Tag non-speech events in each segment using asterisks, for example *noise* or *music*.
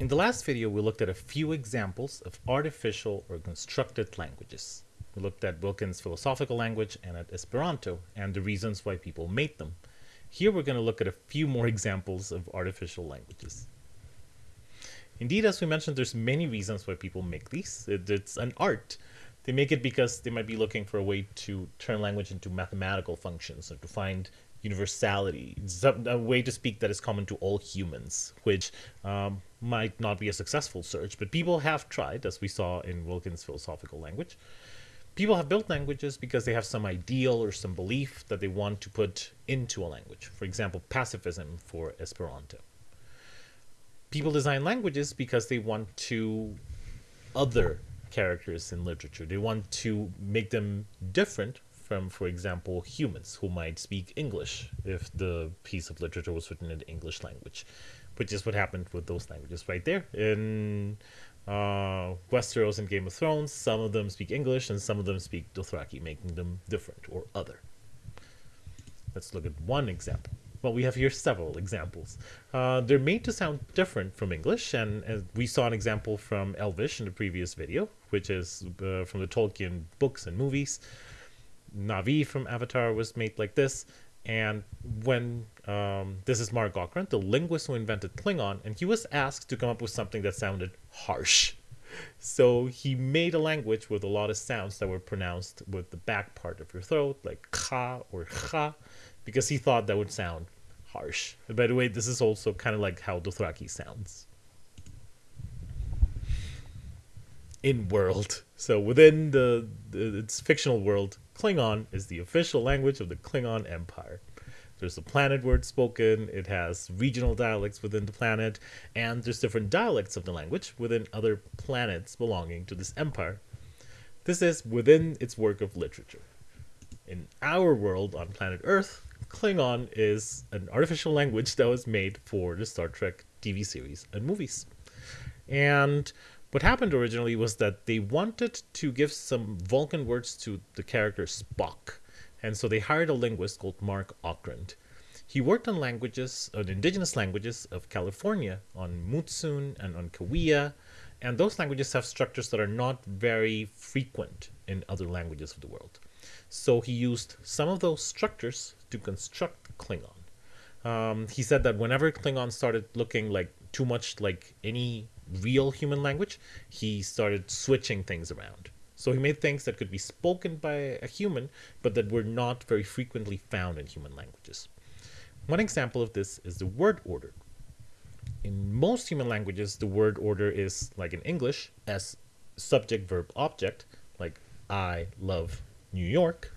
In the last video, we looked at a few examples of artificial or constructed languages. We looked at Wilkins' philosophical language and at Esperanto and the reasons why people made them. Here we're going to look at a few more examples of artificial languages. Indeed, as we mentioned, there's many reasons why people make these. It, it's an art. They make it because they might be looking for a way to turn language into mathematical functions or to find universality, a way to speak that is common to all humans, which um, might not be a successful search, but people have tried, as we saw in Wilkins' philosophical language. People have built languages because they have some ideal or some belief that they want to put into a language. For example, pacifism for Esperanto. People design languages because they want to other characters in literature. They want to make them different from, for example, humans who might speak English if the piece of literature was written in the English language, which is what happened with those languages right there. In uh, Westeros and Game of Thrones, some of them speak English and some of them speak Dothraki, making them different or other. Let's look at one example. Well, we have here several examples. Uh, they're made to sound different from English, and, and we saw an example from Elvish in the previous video, which is uh, from the Tolkien books and movies. Na'vi from Avatar was made like this. And when um, this is Mark Okrand, the linguist who invented Klingon, and he was asked to come up with something that sounded harsh. So he made a language with a lot of sounds that were pronounced with the back part of your throat, like ka or cha, because he thought that would sound harsh. And by the way, this is also kind of like how Dothraki sounds. In world. So within the, the its fictional world, Klingon is the official language of the Klingon Empire. There's a planet word spoken, it has regional dialects within the planet, and there's different dialects of the language within other planets belonging to this empire. This is within its work of literature. In our world on planet Earth, Klingon is an artificial language that was made for the Star Trek TV series and movies. And what happened originally was that they wanted to give some Vulcan words to the character Spock, and so they hired a linguist called Mark Okrand. He worked on languages, on indigenous languages of California, on Mutsun and on Cahuilla, and those languages have structures that are not very frequent in other languages of the world. So he used some of those structures to construct Klingon. Um, he said that whenever Klingon started looking like too much like any real human language, he started switching things around. So he made things that could be spoken by a human, but that were not very frequently found in human languages. One example of this is the word order. In most human languages, the word order is, like in English, as subject, verb, object, like I love New York,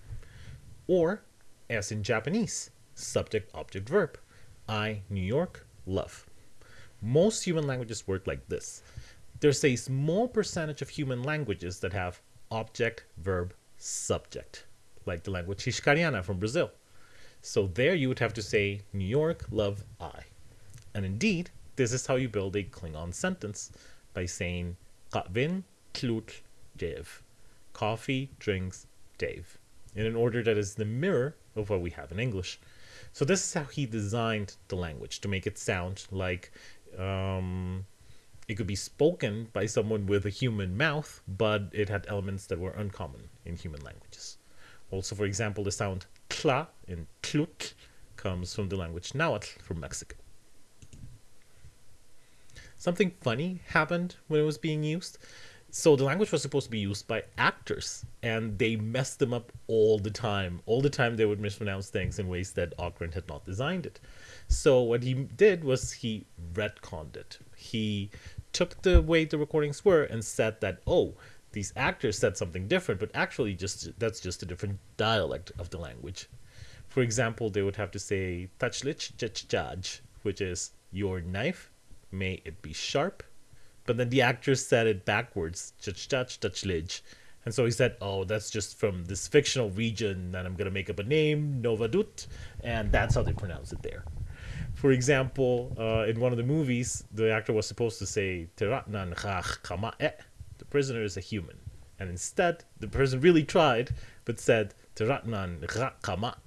or as in Japanese, subject, object, verb, I, New York, love. Most human languages work like this. There's a small percentage of human languages that have object, verb, subject, like the language Hixkaryana from Brazil. So there you would have to say New York, love, I. And indeed, this is how you build a Klingon sentence by saying Katvin, Klut, Dev. Coffee, drinks, Dave. In an order that is the mirror of what we have in English. So this is how he designed the language to make it sound like um, it could be spoken by someone with a human mouth, but it had elements that were uncommon in human languages. Also, for example, the sound tla in tlut comes from the language Nahuatl from Mexico. Something funny happened when it was being used. So the language was supposed to be used by actors, and they messed them up all the time. All the time they would mispronounce things in ways that Okrand had not designed it. So what he did was he retconned it. He took the way the recordings were and said that, oh, these actors said something different, but actually just that's just a different dialect of the language. For example, they would have to say tachlich jaj, which is your knife, may it be sharp. But then the actors said it backwards. And so he said, oh, that's just from this fictional region, and I'm going to make up a name, Novadut, and that's how they pronounce it there. For example, uh, in one of the movies, the actor was supposed to say Tiratnan Kama'e. The prisoner is a human. And instead, the person really tried, but said Tiratnan Kama.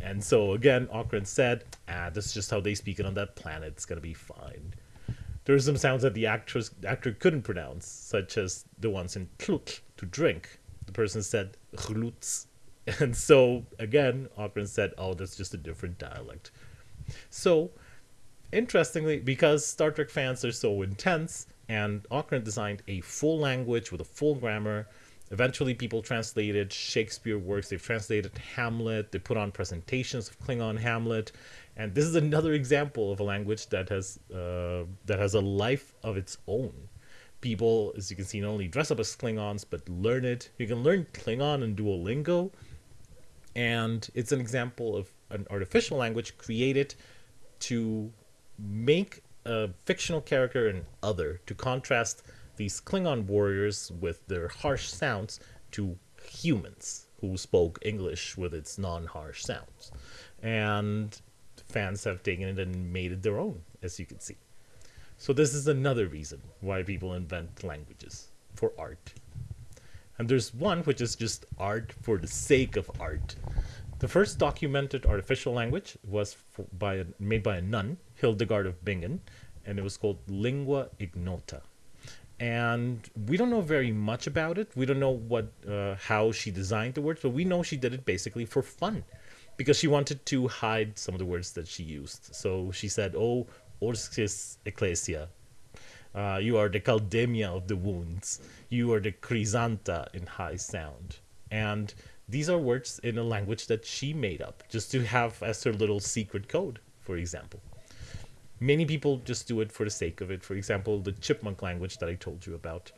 And so again, Okrand said, ah, that's just how they speak it on that planet. It's going to be fine. There are some sounds that the actress actor couldn't pronounce, such as the ones in klut, to drink. The person said chluts. *laughs* And so again, Okrand said, "Oh, that's just a different dialect." So, interestingly, because Star Trek fans are so intense, and Okrand designed a full language with a full grammar. Eventually, people translated Shakespeare works. They've translated Hamlet. They put on presentations of Klingon Hamlet, and this is another example of a language that has uh, that has a life of its own. People, as you can see, not only dress up as Klingons but learn it. You can learn Klingon in Duolingo, and it's an example of an artificial language created to make a fictional character an other to contrast these Klingon warriors with their harsh sounds to humans who spoke English with its non-harsh sounds. And fans have taken it and made it their own, as you can see. So this is another reason why people invent languages for art. And there's one which is just art for the sake of art. The first documented artificial language was by a, made by a nun, Hildegard of Bingen, and it was called Lingua Ignota. And we don't know very much about it. We don't know what uh, how she designed the words, but we know she did it basically for fun, because she wanted to hide some of the words that she used. So she said, "Oh, Orzchis Ecclesia, uh, you are the Caldemia of the wounds. You are the Chrysanta in high sound." And these are words in a language that she made up just to have as her little secret code, for example. Many people just do it for the sake of it. For example, the chipmunk language that I told you about.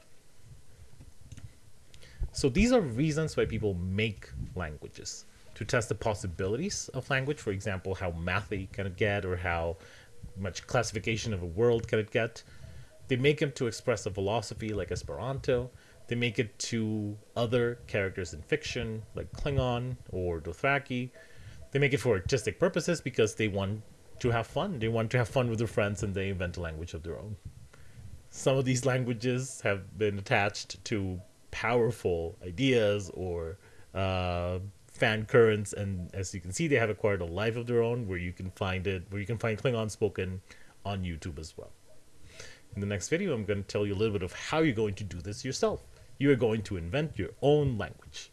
So these are reasons why people make languages to test the possibilities of language. For example, how mathy can it get or how much classification of a world can it get. They make them to express a philosophy like Esperanto. They make it to other characters in fiction, like Klingon or Dothraki. They make it for artistic purposes because they want to have fun. They want to have fun with their friends and they invent a language of their own. Some of these languages have been attached to powerful ideas or uh, fan currents, and as you can see, they have acquired a life of their own where you can find it, where you can find Klingon spoken on YouTube as well. In the next video, I'm going to tell you a little bit of how you're going to do this yourself you are going to invent your own language.